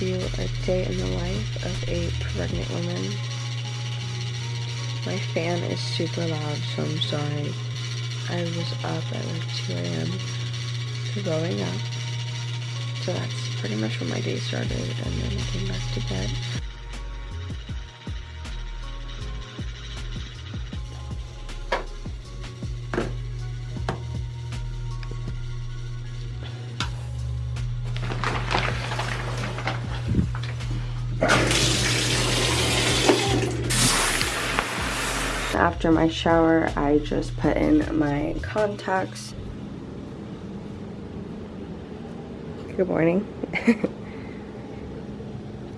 you a day in the life of a pregnant woman. My fan is super loud, so I'm sorry. I was up at like 2 a.m. To growing up. So that's pretty much when my day started, and then I came back to bed. After my shower, I just put in my contacts. Good morning.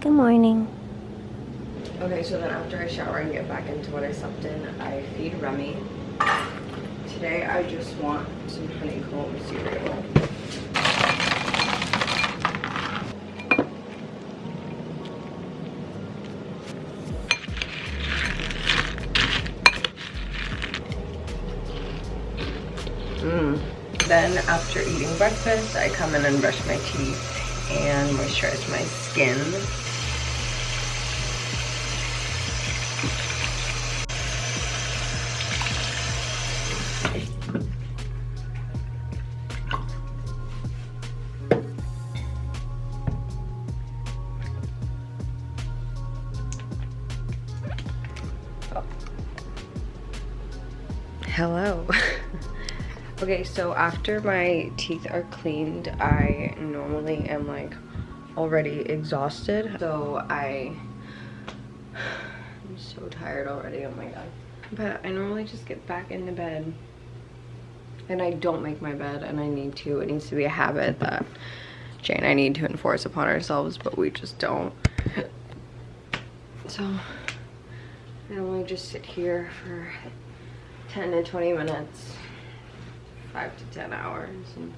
Good morning. Okay, so then after I shower and get back into what I slept in, I feed Remy. Today I just want some honeycomb cereal. Then after eating breakfast, I come in and brush my teeth and moisturize my skin. Hello. okay, so after my teeth are cleaned, I normally am like already exhausted. So I, I'm so tired already, oh my god. But I normally just get back into bed and I don't make my bed and I need to. It needs to be a habit that Jay and I need to enforce upon ourselves, but we just don't. So I normally just sit here for 10 to 20 minutes, 5 to 10 hours, and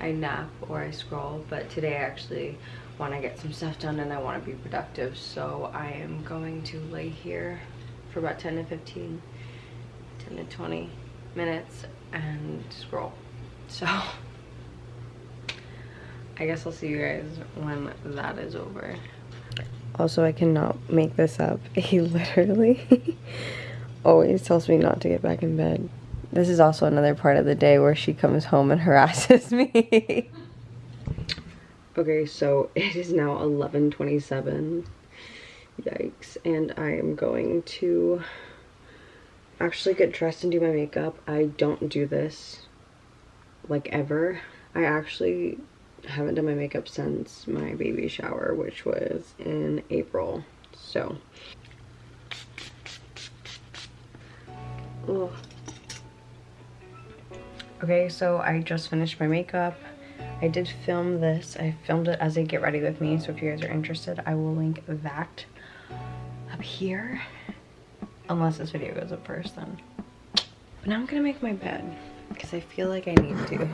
I nap or I scroll, but today I actually want to get some stuff done and I want to be productive, so I am going to lay here for about 10 to 15, 10 to 20 minutes and scroll. So I guess I'll see you guys when that is over. Also, I cannot make this up. He literally always tells me not to get back in bed. This is also another part of the day where she comes home and harasses me. okay, so it is now 11.27. Yikes. And I am going to actually get dressed and do my makeup. I don't do this, like, ever. I actually haven't done my makeup since my baby shower, which was in April. So, Ugh. Okay, so I just finished my makeup. I did film this. I filmed it as a get ready with me, so if you guys are interested, I will link that up here. Unless this video goes up first, then. But now I'm gonna make my bed, because I feel like I need to.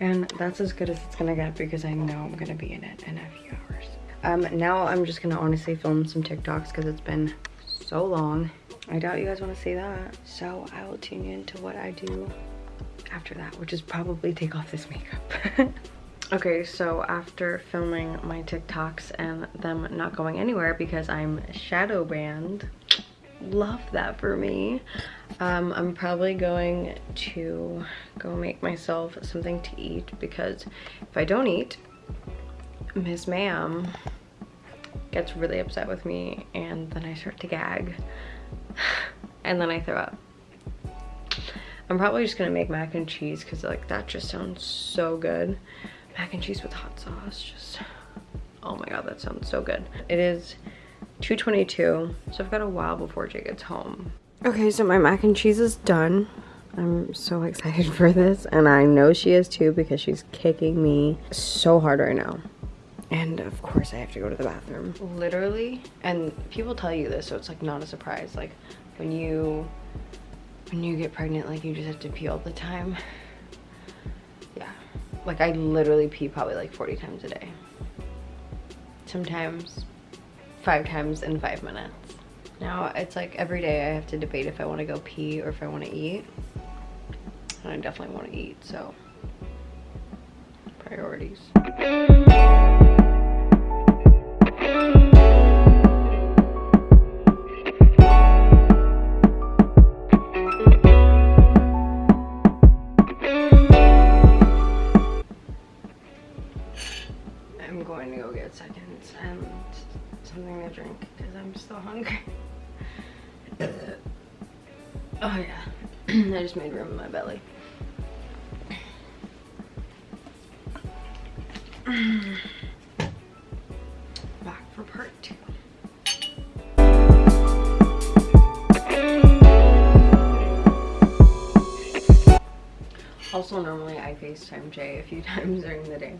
And that's as good as it's gonna get because I know I'm gonna be in it in a few hours. Um, now I'm just gonna honestly film some TikToks because it's been so long. I doubt you guys wanna see that. So I will tune you into what I do after that, which is probably take off this makeup. okay, so after filming my TikToks and them not going anywhere because I'm shadow banned, love that for me. Um, I'm probably going to go make myself something to eat because if I don't eat, Miss Ma'am gets really upset with me and then I start to gag and then I throw up. I'm probably just gonna make mac and cheese because like that just sounds so good. Mac and cheese with hot sauce, just, oh my god, that sounds so good. It is 2.22, so I've got a while before Jay gets home. Okay, so my mac and cheese is done. I'm so excited for this, and I know she is too because she's kicking me so hard right now. And of course I have to go to the bathroom. Literally, and people tell you this, so it's like not a surprise. Like when you, when you get pregnant, like you just have to pee all the time. Yeah, like I literally pee probably like 40 times a day. Sometimes five times in five minutes. Now it's like every day I have to debate if I want to go pee or if I want to eat. And I definitely want to eat, so priorities. Seconds and something to drink because I'm still hungry. oh yeah, I just made room in my belly. Back for part two. Also, normally I FaceTime Jay a few times during the day.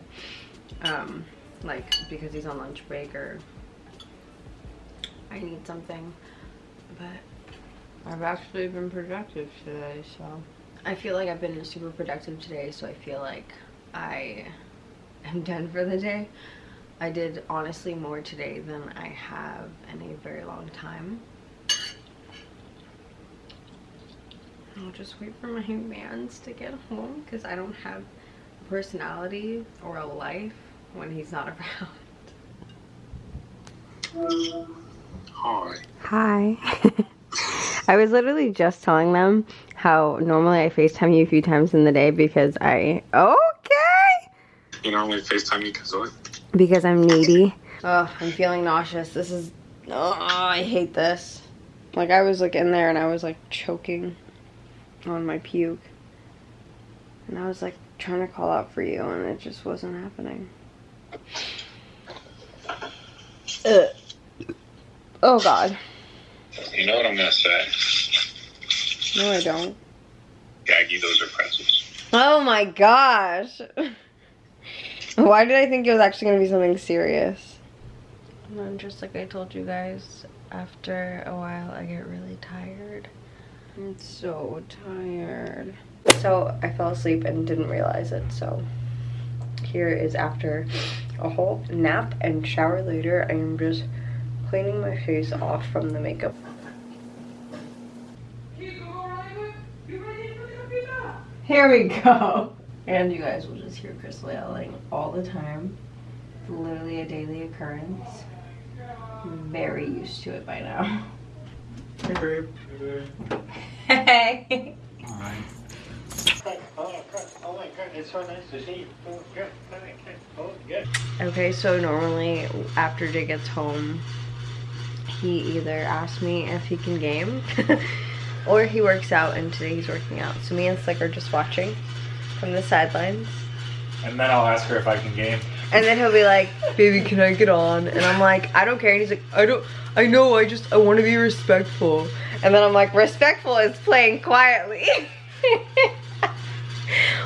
Um, like, because he's on lunch break or I need something. But I've actually been productive today, so. I feel like I've been super productive today, so I feel like I am done for the day. I did honestly more today than I have in a very long time. I'll just wait for my mans to get home because I don't have personality or a life when he's not around. Hi. Hi. I was literally just telling them how normally I FaceTime you a few times in the day because I... Okay! You normally FaceTime me because what? Because I'm needy. Oh, I'm feeling nauseous. This is... Oh, I hate this. Like, I was, like, in there and I was, like, choking on my puke. And I was, like, trying to call out for you and it just wasn't happening. Ugh. Oh, God. You know what I'm gonna say? No, I don't. Gaggy, those are pretzels. Oh my gosh. Why did I think it was actually going to be something serious? And then just like I told you guys, after a while I get really tired. I'm so tired. So I fell asleep and didn't realize it, so here is after a whole nap and shower later. I am just cleaning my face off from the makeup. Here we go. And you guys will just hear Crystal yelling all the time. It's literally a daily occurrence. I'm very used to it by now. Hey, babe. Hey. Alright. Oh, Okay, so normally after Jay gets home, he either asks me if he can game or he works out and today he's working out. So me and Slick are just watching from the sidelines. And then I'll ask her if I can game. And then he'll be like, baby, can I get on? And I'm like, I don't care. And he's like, I don't, I know, I just, I want to be respectful. And then I'm like, respectful is playing quietly.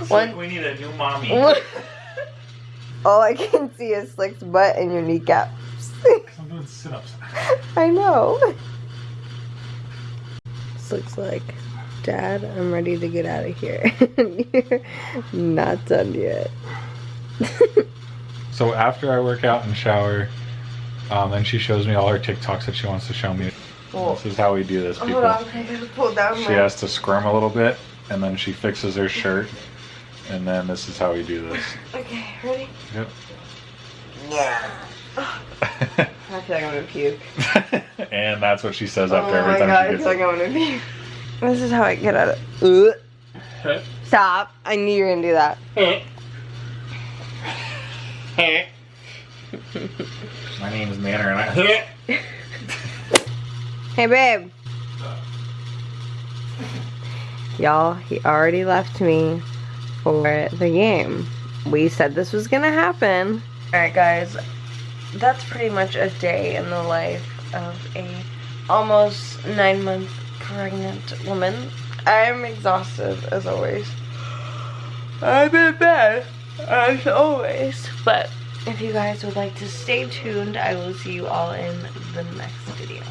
One- like we need a new mommy. All I can see is Slick's butt and your kneecaps. I'm doing sit-ups. I know. Slick's like, Dad, I'm ready to get out of here. You're not done yet. So after I work out and shower, um, then she shows me all her TikToks that she wants to show me. Well, This is how we do this, people. hold on, I gotta pull down She has to squirm a little bit, and then she fixes her shirt, and then this is how we do this. Okay, ready? Yep. Yeah. I feel like I'm gonna puke. and that's what she says Oh after my every god, time I she feel gets like I'm gonna puke. This is how I get out of... Ugh. it. Stop. I knew you were gonna do that. Hey. My name is Manner, and I. Hey, babe. Y'all, he already left me for the game. We said this was gonna happen. Alright, guys. That's pretty much a day in the life of a almost nine month pregnant woman. I'm exhausted, as always. I'm in bed, as always. But if you guys would like to stay tuned, I will see you all in the next video.